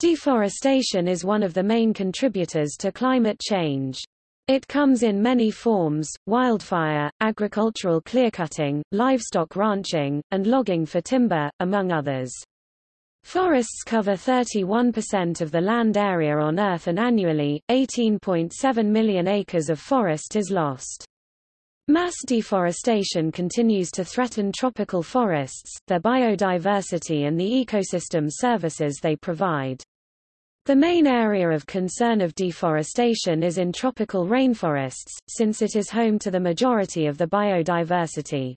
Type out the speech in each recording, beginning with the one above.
Deforestation is one of the main contributors to climate change. It comes in many forms, wildfire, agricultural clearcutting, livestock ranching, and logging for timber, among others. Forests cover 31% of the land area on Earth and annually, 18.7 million acres of forest is lost. Mass deforestation continues to threaten tropical forests, their biodiversity and the ecosystem services they provide. The main area of concern of deforestation is in tropical rainforests, since it is home to the majority of the biodiversity.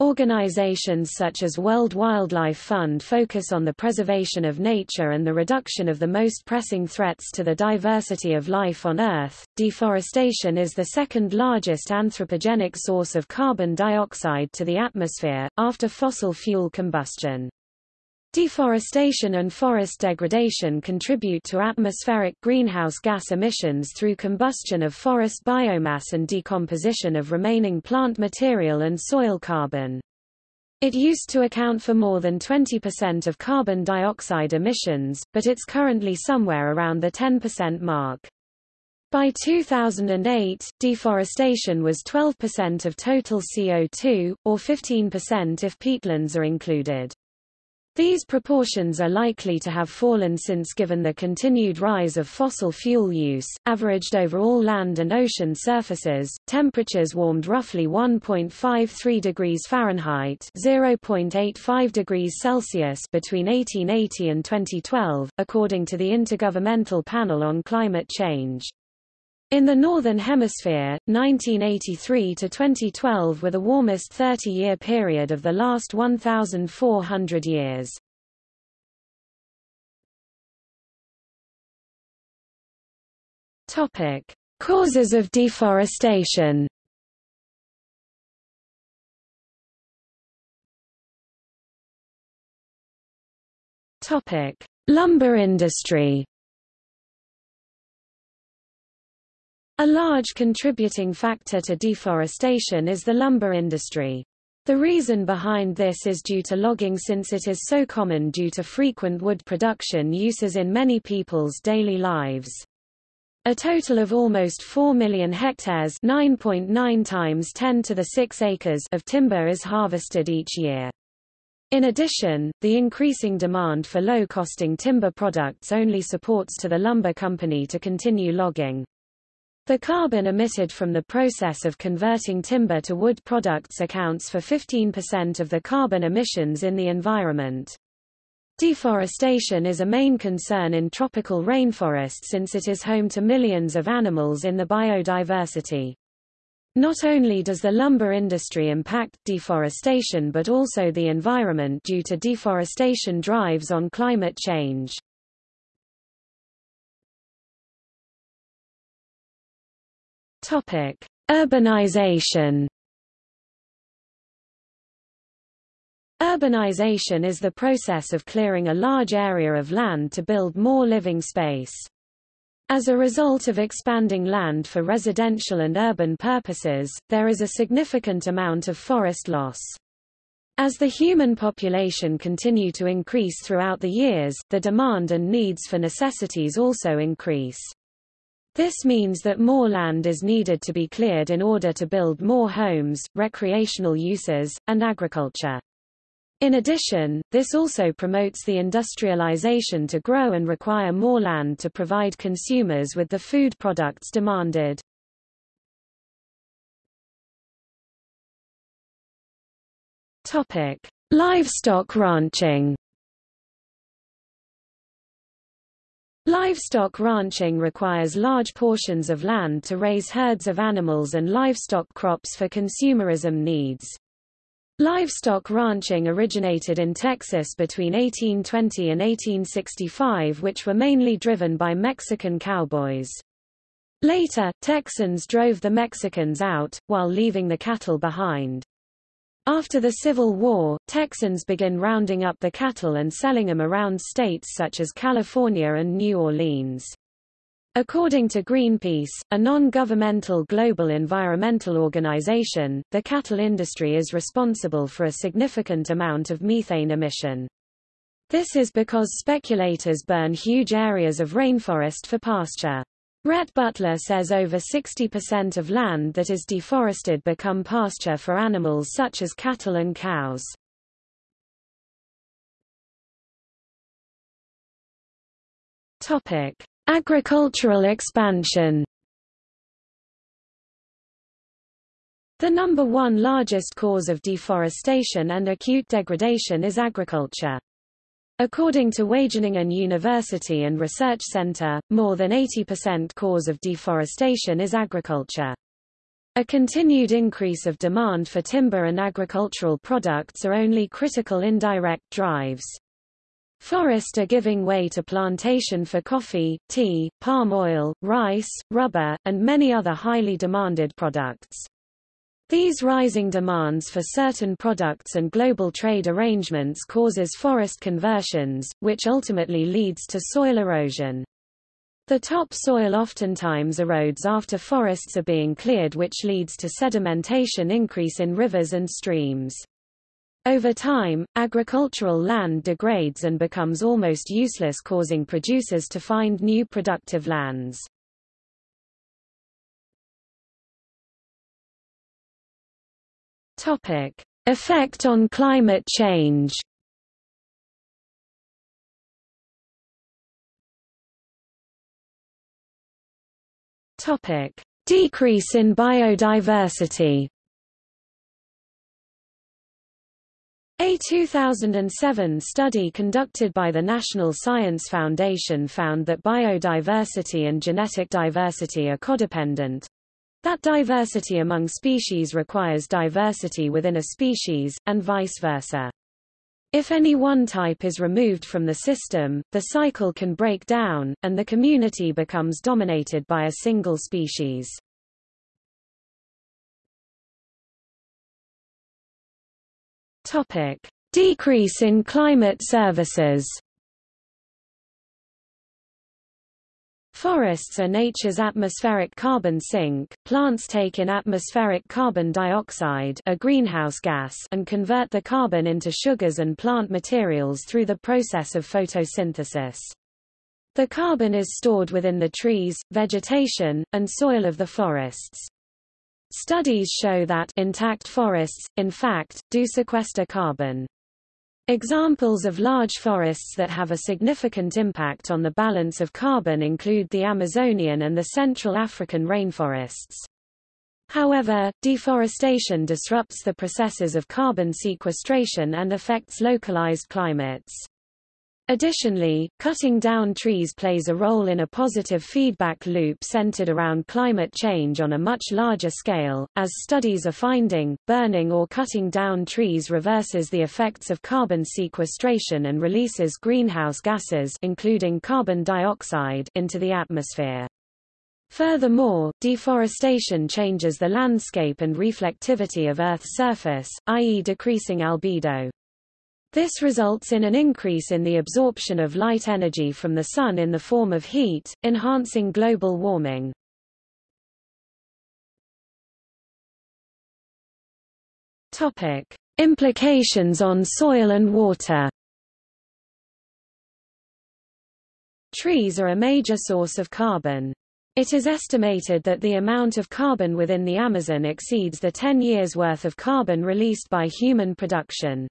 Organizations such as World Wildlife Fund focus on the preservation of nature and the reduction of the most pressing threats to the diversity of life on Earth. Deforestation is the second largest anthropogenic source of carbon dioxide to the atmosphere, after fossil fuel combustion. Deforestation and forest degradation contribute to atmospheric greenhouse gas emissions through combustion of forest biomass and decomposition of remaining plant material and soil carbon. It used to account for more than 20% of carbon dioxide emissions, but it's currently somewhere around the 10% mark. By 2008, deforestation was 12% of total CO2, or 15% if peatlands are included. These proportions are likely to have fallen since given the continued rise of fossil fuel use, averaged over all land and ocean surfaces, temperatures warmed roughly 1.53 degrees Fahrenheit (0.85 degrees Celsius) between 1880 and 2012, according to the Intergovernmental Panel on Climate Change. In the Northern Hemisphere, 1983 to 2012 were the warmest 30-year period of the last 1,400 years. Topic: Causes of deforestation. Topic: Lumber industry. A large contributing factor to deforestation is the lumber industry. The reason behind this is due to logging since it is so common due to frequent wood production uses in many people's daily lives. A total of almost 4 million hectares 9.9 times 10 to the 6 acres of timber is harvested each year. In addition, the increasing demand for low-costing timber products only supports to the lumber company to continue logging. The carbon emitted from the process of converting timber to wood products accounts for 15% of the carbon emissions in the environment. Deforestation is a main concern in tropical rainforests since it is home to millions of animals in the biodiversity. Not only does the lumber industry impact deforestation but also the environment due to deforestation drives on climate change. Topic: Urbanization. Urbanization is the process of clearing a large area of land to build more living space. As a result of expanding land for residential and urban purposes, there is a significant amount of forest loss. As the human population continue to increase throughout the years, the demand and needs for necessities also increase. This means that more land is needed to be cleared in order to build more homes, recreational uses, and agriculture. In addition, this also promotes the industrialization to grow and require more land to provide consumers with the food products demanded. Topic: Livestock ranching. Livestock ranching requires large portions of land to raise herds of animals and livestock crops for consumerism needs. Livestock ranching originated in Texas between 1820 and 1865 which were mainly driven by Mexican cowboys. Later, Texans drove the Mexicans out, while leaving the cattle behind. After the Civil War, Texans began rounding up the cattle and selling them around states such as California and New Orleans. According to Greenpeace, a non-governmental global environmental organization, the cattle industry is responsible for a significant amount of methane emission. This is because speculators burn huge areas of rainforest for pasture. Rhett Butler says over 60% of land that is deforested become pasture for animals such as cattle and cows. Topic: Agricultural expansion. The number one largest cause of deforestation and acute degradation is agriculture. According to Wageningen University and Research Center, more than 80% cause of deforestation is agriculture. A continued increase of demand for timber and agricultural products are only critical indirect drives. Forest are giving way to plantation for coffee, tea, palm oil, rice, rubber, and many other highly demanded products. These rising demands for certain products and global trade arrangements causes forest conversions, which ultimately leads to soil erosion. The topsoil oftentimes erodes after forests are being cleared which leads to sedimentation increase in rivers and streams. Over time, agricultural land degrades and becomes almost useless causing producers to find new productive lands. Topic: Effect on climate change. Topic: Decrease in biodiversity. A 2007 study conducted by the National Science Foundation found that biodiversity and genetic diversity are codependent. That diversity among species requires diversity within a species, and vice versa. If any one type is removed from the system, the cycle can break down, and the community becomes dominated by a single species. Topic: Decrease in climate services. Forests are nature's atmospheric carbon sink. Plants take in atmospheric carbon dioxide, a greenhouse gas, and convert the carbon into sugars and plant materials through the process of photosynthesis. The carbon is stored within the trees, vegetation, and soil of the forests. Studies show that intact forests, in fact, do sequester carbon. Examples of large forests that have a significant impact on the balance of carbon include the Amazonian and the Central African rainforests. However, deforestation disrupts the processes of carbon sequestration and affects localized climates. Additionally, cutting down trees plays a role in a positive feedback loop centered around climate change on a much larger scale. As studies are finding, burning or cutting down trees reverses the effects of carbon sequestration and releases greenhouse gases including carbon dioxide into the atmosphere. Furthermore, deforestation changes the landscape and reflectivity of Earth's surface, i.e. decreasing albedo. This results in an increase in the absorption of light energy from the Sun in the form of heat, enhancing global warming. Implications on soil and water Trees are a major source of carbon. It is estimated that the amount of carbon within the Amazon exceeds the 10 years' worth of carbon released by human production.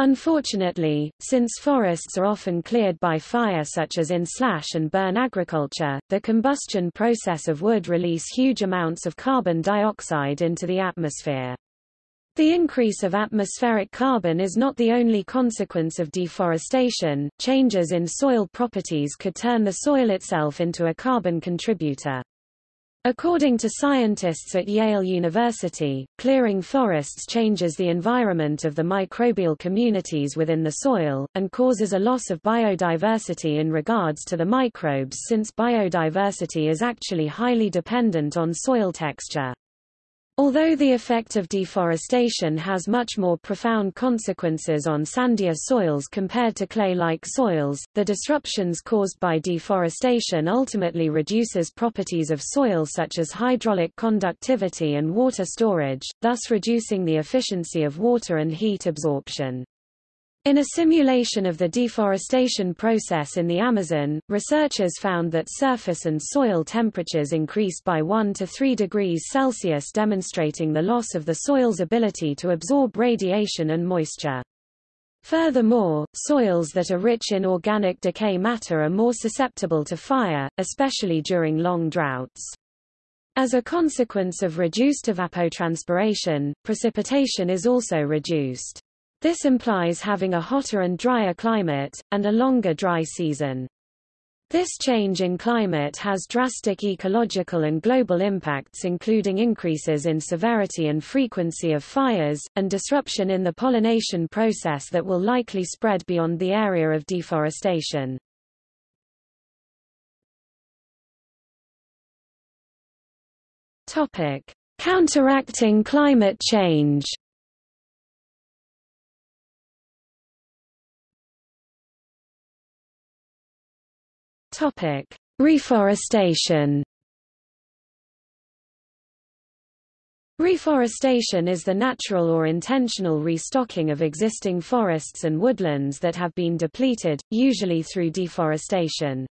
Unfortunately, since forests are often cleared by fire such as in slash and burn agriculture, the combustion process of wood release huge amounts of carbon dioxide into the atmosphere. The increase of atmospheric carbon is not the only consequence of deforestation, changes in soil properties could turn the soil itself into a carbon contributor. According to scientists at Yale University, clearing forests changes the environment of the microbial communities within the soil, and causes a loss of biodiversity in regards to the microbes since biodiversity is actually highly dependent on soil texture. Although the effect of deforestation has much more profound consequences on sandier soils compared to clay-like soils, the disruptions caused by deforestation ultimately reduces properties of soil such as hydraulic conductivity and water storage, thus reducing the efficiency of water and heat absorption. In a simulation of the deforestation process in the Amazon, researchers found that surface and soil temperatures increased by 1 to 3 degrees Celsius demonstrating the loss of the soil's ability to absorb radiation and moisture. Furthermore, soils that are rich in organic decay matter are more susceptible to fire, especially during long droughts. As a consequence of reduced evapotranspiration, precipitation is also reduced. This implies having a hotter and drier climate, and a longer dry season. This change in climate has drastic ecological and global impacts including increases in severity and frequency of fires, and disruption in the pollination process that will likely spread beyond the area of deforestation. Counteracting climate change Topic: Reforestation. Reforestation is the natural or intentional restocking of existing forests and woodlands that have been depleted, usually through deforestation.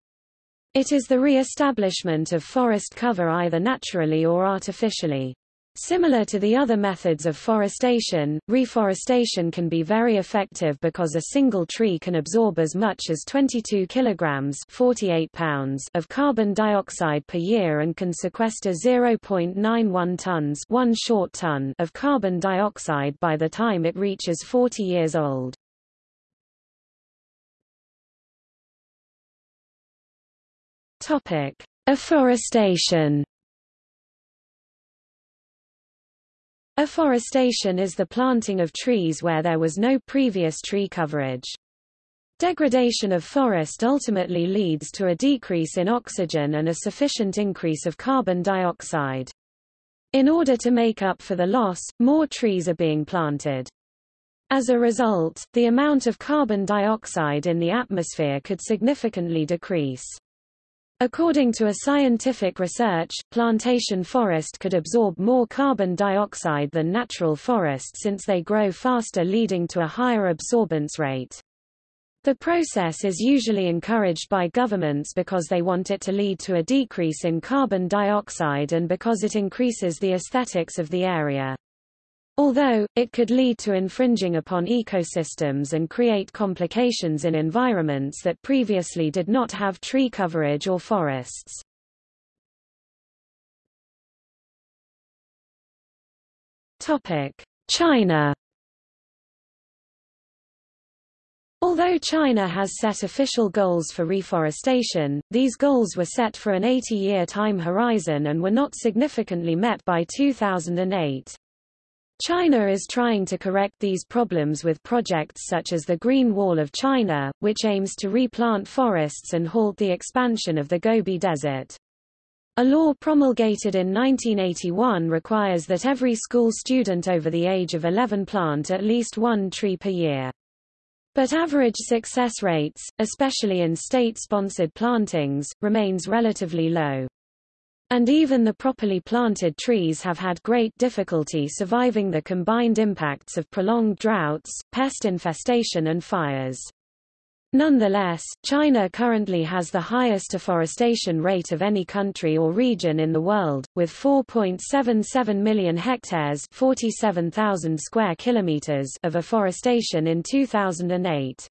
It is the re-establishment of forest cover either naturally or artificially. Similar to the other methods of forestation, reforestation can be very effective because a single tree can absorb as much as 22 kilograms 48 pounds of carbon dioxide per year and can sequester 0.91 tons one short ton of carbon dioxide by the time it reaches 40 years old. Topic: Afforestation Afforestation is the planting of trees where there was no previous tree coverage. Degradation of forest ultimately leads to a decrease in oxygen and a sufficient increase of carbon dioxide. In order to make up for the loss, more trees are being planted. As a result, the amount of carbon dioxide in the atmosphere could significantly decrease. According to a scientific research, plantation forest could absorb more carbon dioxide than natural forest since they grow faster leading to a higher absorbance rate. The process is usually encouraged by governments because they want it to lead to a decrease in carbon dioxide and because it increases the aesthetics of the area. Although, it could lead to infringing upon ecosystems and create complications in environments that previously did not have tree coverage or forests. China Although China has set official goals for reforestation, these goals were set for an 80-year time horizon and were not significantly met by 2008. China is trying to correct these problems with projects such as the Green Wall of China, which aims to replant forests and halt the expansion of the Gobi Desert. A law promulgated in 1981 requires that every school student over the age of 11 plant at least one tree per year. But average success rates, especially in state-sponsored plantings, remains relatively low. And even the properly planted trees have had great difficulty surviving the combined impacts of prolonged droughts, pest infestation and fires. Nonetheless, China currently has the highest afforestation rate of any country or region in the world, with 4.77 million hectares 47,000 square kilometers of afforestation in 2008.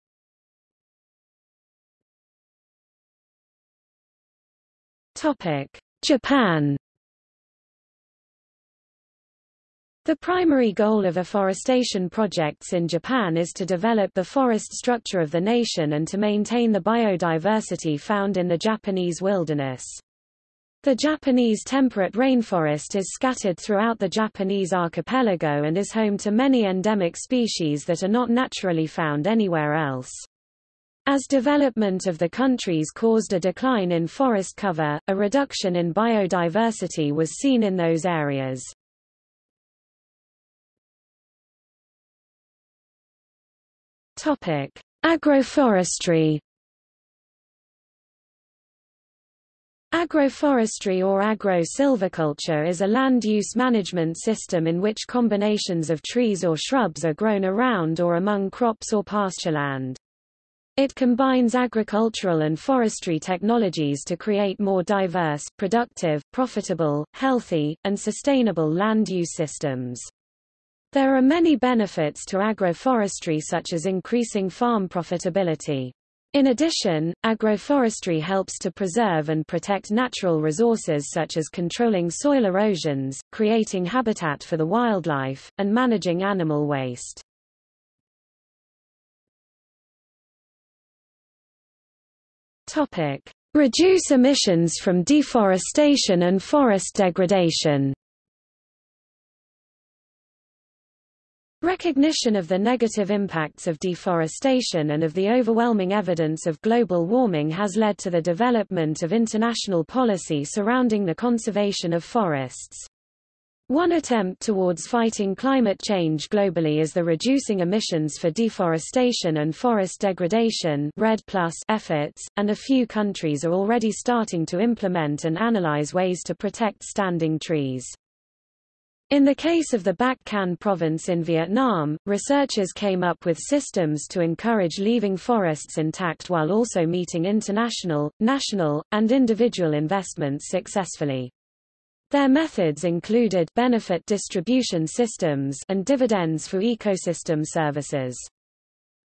Topic. Japan The primary goal of afforestation projects in Japan is to develop the forest structure of the nation and to maintain the biodiversity found in the Japanese wilderness. The Japanese temperate rainforest is scattered throughout the Japanese archipelago and is home to many endemic species that are not naturally found anywhere else. As development of the countries caused a decline in forest cover, a reduction in biodiversity was seen in those areas. Topic: Agroforestry Agroforestry or agro-silviculture is a land use management system in which combinations of trees or shrubs are grown around or among crops or pastureland. It combines agricultural and forestry technologies to create more diverse, productive, profitable, healthy, and sustainable land use systems. There are many benefits to agroforestry such as increasing farm profitability. In addition, agroforestry helps to preserve and protect natural resources such as controlling soil erosions, creating habitat for the wildlife, and managing animal waste. Topic: Reduce emissions from deforestation and forest degradation. Recognition of the negative impacts of deforestation and of the overwhelming evidence of global warming has led to the development of international policy surrounding the conservation of forests. One attempt towards fighting climate change globally is the Reducing Emissions for Deforestation and Forest Degradation REDD+ efforts, and a few countries are already starting to implement and analyze ways to protect standing trees. In the case of the Bac Can province in Vietnam, researchers came up with systems to encourage leaving forests intact while also meeting international, national, and individual investments successfully. Their methods included benefit distribution systems and dividends for ecosystem services.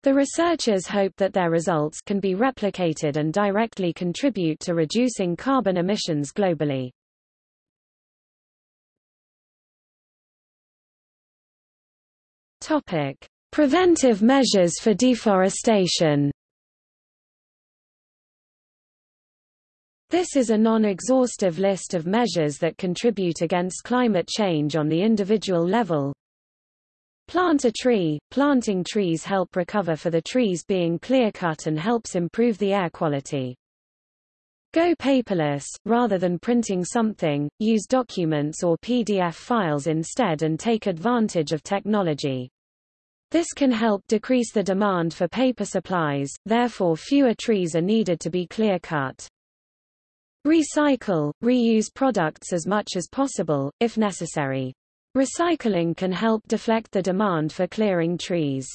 The researchers hope that their results can be replicated and directly contribute to reducing carbon emissions globally. Topic: Preventive measures for deforestation. This is a non-exhaustive list of measures that contribute against climate change on the individual level. Plant a tree. Planting trees help recover for the trees being clear-cut and helps improve the air quality. Go paperless, rather than printing something, use documents or PDF files instead and take advantage of technology. This can help decrease the demand for paper supplies, therefore fewer trees are needed to be clear-cut. Recycle, reuse products as much as possible, if necessary. Recycling can help deflect the demand for clearing trees.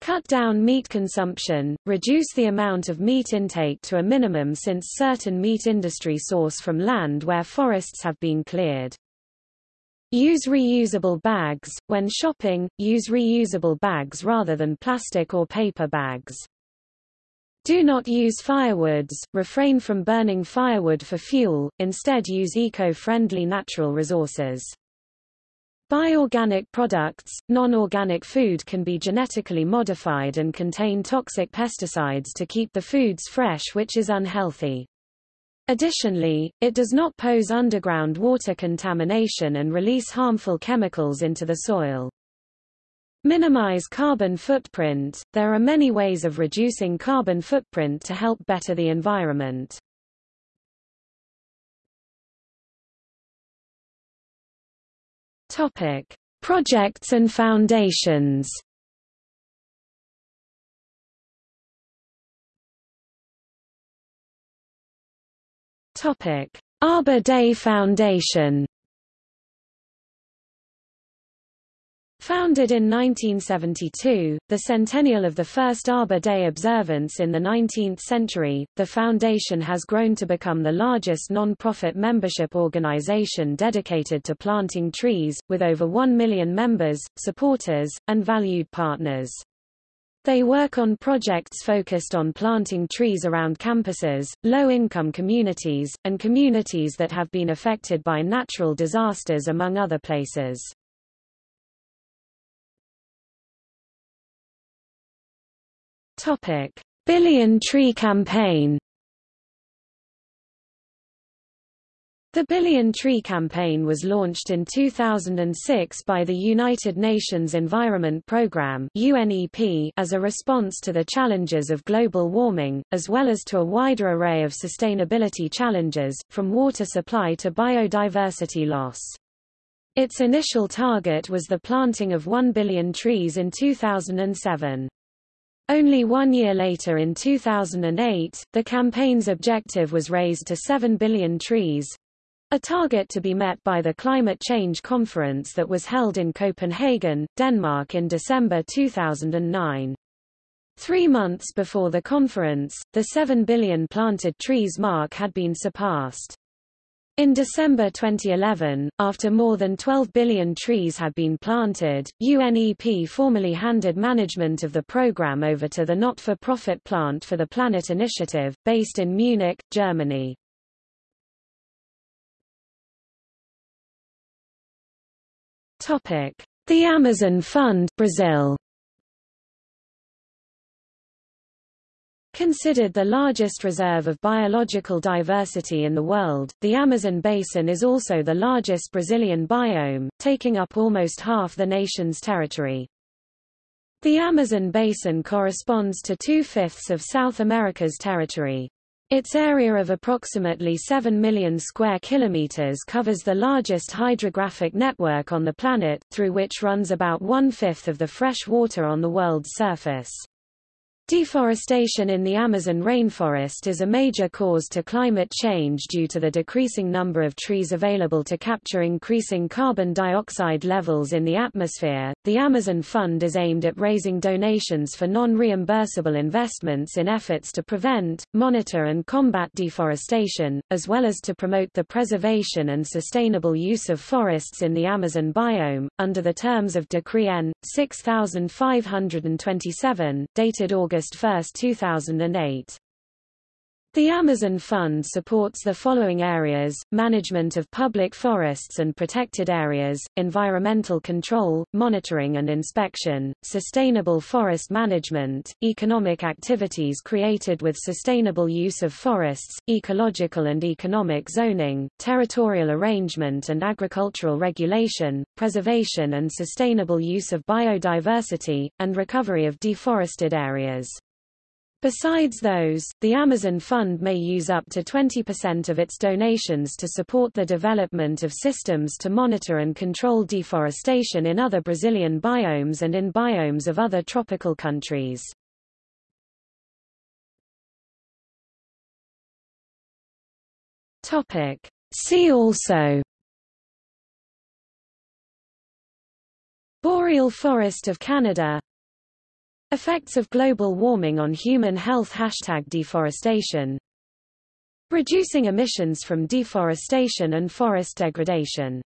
Cut down meat consumption, reduce the amount of meat intake to a minimum since certain meat industry source from land where forests have been cleared. Use reusable bags. When shopping, use reusable bags rather than plastic or paper bags. Do not use firewoods, refrain from burning firewood for fuel, instead use eco-friendly natural resources. Buy organic products. Non-organic food can be genetically modified and contain toxic pesticides to keep the foods fresh which is unhealthy. Additionally, it does not pose underground water contamination and release harmful chemicals into the soil. Minimize carbon footprint. There are many ways of reducing carbon footprint to help better the environment. Topic: Projects and foundations. Topic: Arbor Day Foundation. Founded in 1972, the centennial of the first Arbor Day observance in the 19th century, the foundation has grown to become the largest non-profit membership organization dedicated to planting trees, with over 1 million members, supporters, and valued partners. They work on projects focused on planting trees around campuses, low-income communities, and communities that have been affected by natural disasters among other places. Topic: Billion Tree Campaign The Billion Tree Campaign was launched in 2006 by the United Nations Environment Programme UNEP as a response to the challenges of global warming, as well as to a wider array of sustainability challenges, from water supply to biodiversity loss. Its initial target was the planting of 1 billion trees in 2007. Only one year later in 2008, the campaign's objective was raised to 7 billion trees, a target to be met by the Climate Change Conference that was held in Copenhagen, Denmark in December 2009. Three months before the conference, the 7 billion planted trees mark had been surpassed. In December 2011, after more than 12 billion trees had been planted, UNEP formally handed management of the program over to the not-for-profit Plant for the Planet initiative, based in Munich, Germany. The Amazon Fund Brazil Considered the largest reserve of biological diversity in the world, the Amazon basin is also the largest Brazilian biome, taking up almost half the nation's territory. The Amazon basin corresponds to two-fifths of South America's territory. Its area of approximately 7 million square kilometers covers the largest hydrographic network on the planet, through which runs about one-fifth of the fresh water on the world's surface. Deforestation in the Amazon rainforest is a major cause to climate change due to the decreasing number of trees available to capture increasing carbon dioxide levels in the atmosphere. The Amazon Fund is aimed at raising donations for non-reimbursable investments in efforts to prevent, monitor and combat deforestation, as well as to promote the preservation and sustainable use of forests in the Amazon biome, under the terms of Decree N. 6527, dated August August 1, 2008. The Amazon Fund supports the following areas, management of public forests and protected areas, environmental control, monitoring and inspection, sustainable forest management, economic activities created with sustainable use of forests, ecological and economic zoning, territorial arrangement and agricultural regulation, preservation and sustainable use of biodiversity, and recovery of deforested areas. Besides those, the Amazon Fund may use up to 20% of its donations to support the development of systems to monitor and control deforestation in other Brazilian biomes and in biomes of other tropical countries. See also. Boreal Forest of Canada Effects of global warming on human health. Hashtag deforestation. Reducing emissions from deforestation and forest degradation